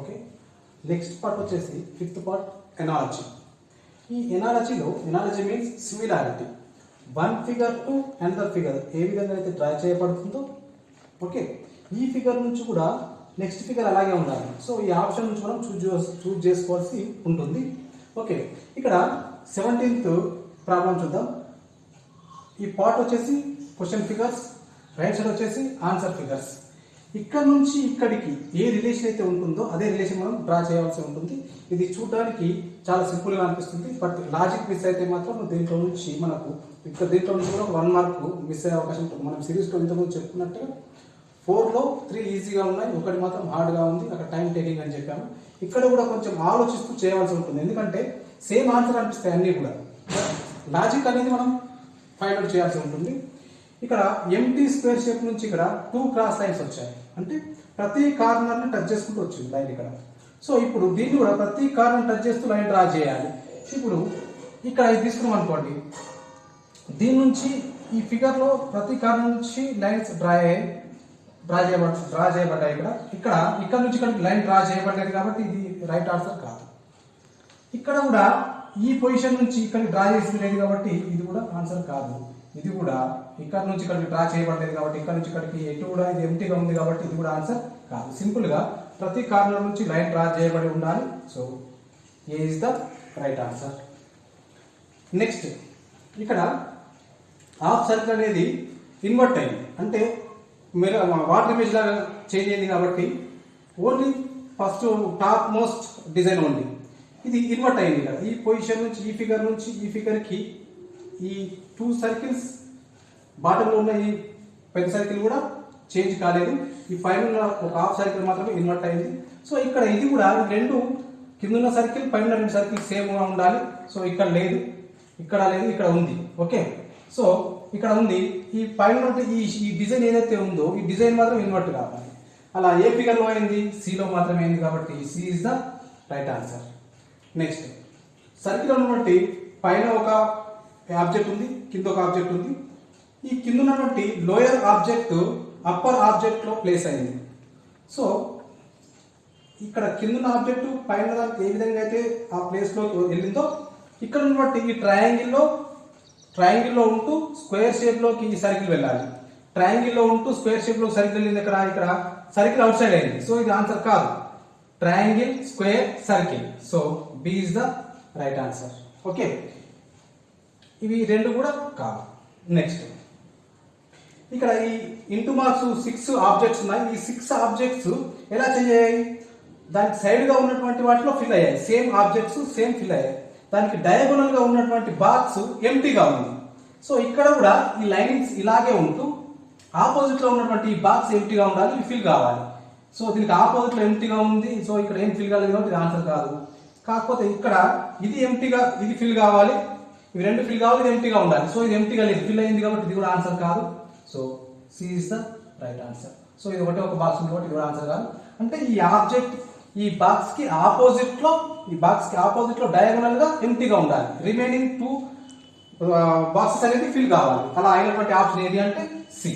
Okay next part వచ్చేసి fifth part analogy ఈ ఎనాలజీలో analogy means similarity one figure to another figure ఏ విధంగా అయితే draw చేయబడుతుందో ఓకే ఈ ఫిగర్ నుంచి కూడా నెక్స్ట్ ఫిగర్ అలాగే ఉండాలి. సో ఈ ఆప్షన్ నుంచి మనం చూజ్ చూజ్ చేసుకోవాల్సి ఉంటుంది. ఓకే ఇక్కడ సెవెంటీన్త్ ప్రాబ్లం చూద్దాం. ఈ పార్ట్ వచ్చేసి క్వశ్చన్ ఫిగర్స్ రైట్ సైడ్ వచ్చేసి ఆన్సర్ ఫిగర్స్ ఇక్కడ నుంచి ఇక్కడికి ఏ రిలేషన్ అయితే ఉంటుందో అదే రిలేషన్ మనం డ్రా చేయాల్సి ఉంటుంది. ఇది చూడడానికి చాలా సింపుల్గా అనిపిస్తుంది. బట్ లాజిక్ మిస్ అయితే మాత్రం దీంట్లో నుంచి మనకు ఇక్కడ దీంట్లో నుంచి కూడా వన్ మార్క్ మిస్ అయ్యే అవకాశం ఉంటుంది. మనం సిరీస్లో ఇంతకుముందు చెప్పుకున్నట్టుగా ఫోర్లో త్రీ ఈజీగా ఉన్నాయి. ఒకటి మాత్రం హార్డ్గా ఉంది. అక్కడ టైం టేకింగ్ అని చెప్పాము. ఇక్కడ కూడా కొంచెం ఆలోచిస్తూ చేయవలసి ఉంటుంది. ఎందుకంటే సేమ్ ఆన్సర్ అనిపిస్తాయి అన్నీ కూడా. లాజిక్ అనేది మనం ఫైండ్ అవుట్ చేయాల్సి ఉంటుంది. ఇక్కడ ఎంటీ స్క్వేర్ షేప్ నుంచి ఇక్కడ టూ క్రాస్ లైన్స్ వచ్చాయి. అంటే ప్రతి కార్నర్ని టచ్ చేసుకుంటూ వచ్చింది లైన్ ఇక్కడ. సో ఇప్పుడు దీన్ని కూడా ప్రతి కార్నర్ టచ్ చేస్తూ లైన్ డ్రా చేయాలి. ఇప్పుడు ఇక్కడ ఇది తీసుకున్నాం అనుకోండి. దీని నుంచి ఈ ఫిగర్లో ప్రతి కార్నర్ నుంచి లైన్స్ డ్రా అయ్యాయి. డ్రా చేయబడ డ్రా చేయబడ్డాయి ఇక్కడ. ఇక్కడ ఇక్కడ నుంచి ఇక్కడ లైన్ డ్రా చేయబడ్డది కాబట్టి ఇది రైట్ ఆన్సర్ కాదు. ఇక్కడ కూడా ఈ పొజిషన్ నుంచి ఇక్కడ డ్రా చేసింది లేదు కాబట్టి ఇది కూడా ఆన్సర్ కాదు. ఇది కూడా ఇక్కడ నుంచి ఇక్కడికి డ్రా చేయబడలేదు కాబట్టి ఇక్కడ నుంచి ఇక్కడికి ఎటు కూడా ఇది ఎంటీగా ఉంది కాబట్టి ఇది కూడా ఆన్సర్ కాదు. సింపుల్గా ప్రతి కార్నర్ నుంచి లైన్ డ్రా చేయబడి ఉండాలి. So A is the right answer next ఇక్కడ హాఫ్ సర్కిల్ అనేది ఇన్వర్ట్ అయింది. అంటే మీరు వాటర్ ఇమేజ్ లాగా చేంజ్ అయింది కాబట్టి only first top most design ఉంది. ఇది ఇన్వర్ట్ అయింది కదా. ఈ పొజిషన్ నుంచి ఈ ఫిగర్ నుంచి ఈ ఫిగర్కి ఈ టూ సర్కిల్స్ బాటంలో ఉన్న ఈ పెద్ద సర్కిల్ కూడా చేంజ్ కాలేదు. ఈ పైన ఒక హాఫ్ సర్కిల్ మాత్రమే ఇన్వర్ట్ అయింది. సో ఇక్కడ ఇది కూడా రెండు కింద ఉన్న సర్కిల్ పైన రెండు సర్కిల్ సేమ్గా ఉండాలి. సో ఇక్కడ లేదు ఇక్కడ లేదు ఇక్కడ ఉంది. ఓకే? సో ఇక్కడ ఉంది. ఈ పైన ఈ ఈ డిజైన్ ఏదైతే ఉందో ఈ డిజైన్ మాత్రం ఇన్వర్ట్ కావాలి. అలా ఏ ఫిగర్లో అయింది? సిలో మాత్రమే అయింది కాబట్టి C is the right answer next circle ఉన్నటువంటి పైన ఒక ఆబ్జెక్ట్ ఉంది? కింద ఒక ఆబ్జెక్ట్ ఉంది. ఈ కింద ఉన్నటువంటి లోయర్ ఆబ్జెక్ట్ అప్పర్ ఆబ్జెక్ట్లో ప్లేస్ అయింది. సో ఇక్కడ కింద ఉన్న ఆబ్జెక్ట్ పైన దానికి ఏ విధంగా అయితే ఆ ప్లేస్లో వెళ్ళిందో ఇక్కడ ఉన్నటువంటి ఈ ట్రయాంగిల్లో ట్రయాంగిల్లో ఉంటూ స్క్వేర్ షేప్లోకి ఈ సర్కిల్ వెళ్ళాలి. ట్రయాంగిల్లో ఉంటూ స్క్వేర్ షేప్లో సర్కిల్ వెళ్ళింది ఇక్కడ ఇక్కడ సర్కిల్ అవుట్ సైడ్ అయింది. సో ఇది ఆన్సర్ కాదు. Triangle square circle so B is the right answer okay ఇవి రెండు కూడా కాదు. నెక్స్ట్ ఇక్కడ ఈ ఇంటూ మార్క్స్ సిక్స్ ఆబ్జెక్ట్స్ ఉన్నాయి. ఈ సిక్స్ ఆబ్జెక్ట్స్ ఎలా చేయాలి దానికి సైడ్గా ఉన్నటువంటి వాటిలో ఫిల్ అయ్యాయి. సేమ్ ఆబ్జెక్ట్స్ సేమ్ ఫిల్ అయ్యాయి. దానికి డయాగోనల్గా ఉన్నటువంటి బాక్స్ ఎంటీగా ఉంది. సో ఇక్కడ కూడా ఈ లైనింగ్స్ ఇలాగే ఉంటూ ఆపోజిట్లో ఉన్నటువంటి ఈ బాక్స్ ఎంటీగా ఉండాలి ఇవి ఫిల్ కావాలి. సో దీనికి ఆపోజిట్లో ఎంటీగా ఉంది. సో ఇక్కడ ఏం ఫిల్ కాలేదు కాబట్టి ఆన్సర్ కాదు. కాకపోతే ఇక్కడ ఇది ఎంటీగా ఇది ఫిల్ కావాలి. ఇవి రెండు ఫిల్ కావాలి ఇది ఎంటీగా ఉండాలి. సో ఇది ఎంటీగా లేదు. ఫిల్ అయింది కాబట్టి ఇది కూడా ఆన్సర్ కాదు. So C is the right answer so ఇది ఒకటే ఒక బాక్స్ ఉంది కాబట్టి ఇది కూడా ఆన్సర్ కాదు. అంటే ఈ ఆబ్జెక్ట్ ఈ బాక్స్కి ఆపోజిట్లో ఈ బాక్స్కి ఆపోజిట్లో డయాగోనల్గా ఎంటీగా ఉండాలి. రిమైనింగ్ టూ బాక్సెస్ అనేది ఫిల్ కావాలి. అలా అయినటువంటి ఆప్షన్ ఏది అంటే సి